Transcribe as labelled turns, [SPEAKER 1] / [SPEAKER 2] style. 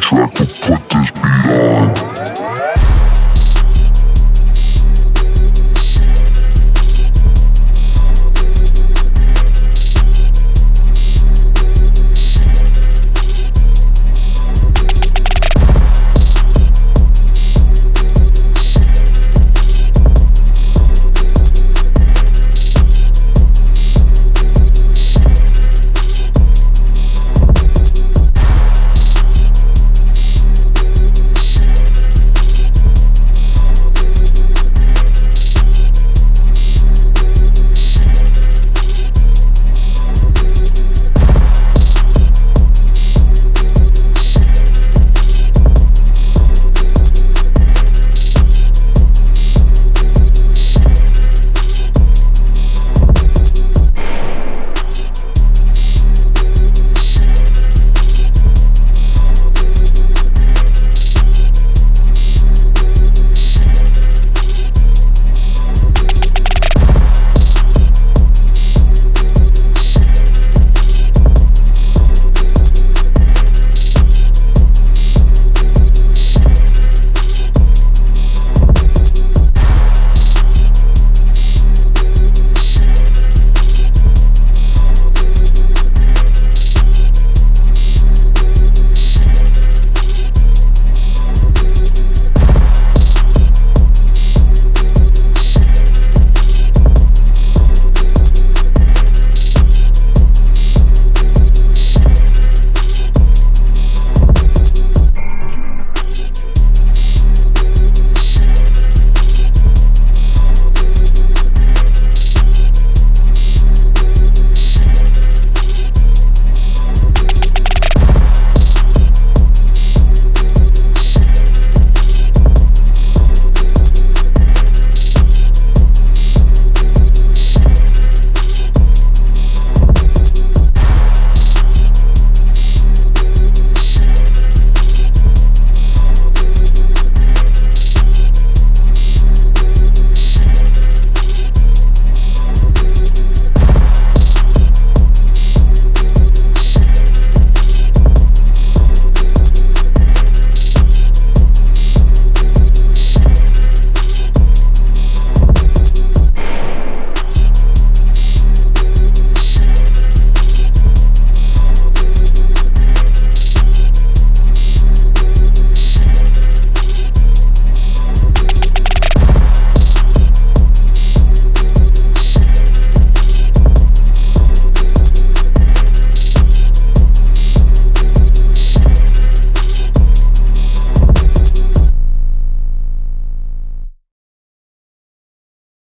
[SPEAKER 1] soundtrack to put this beat on.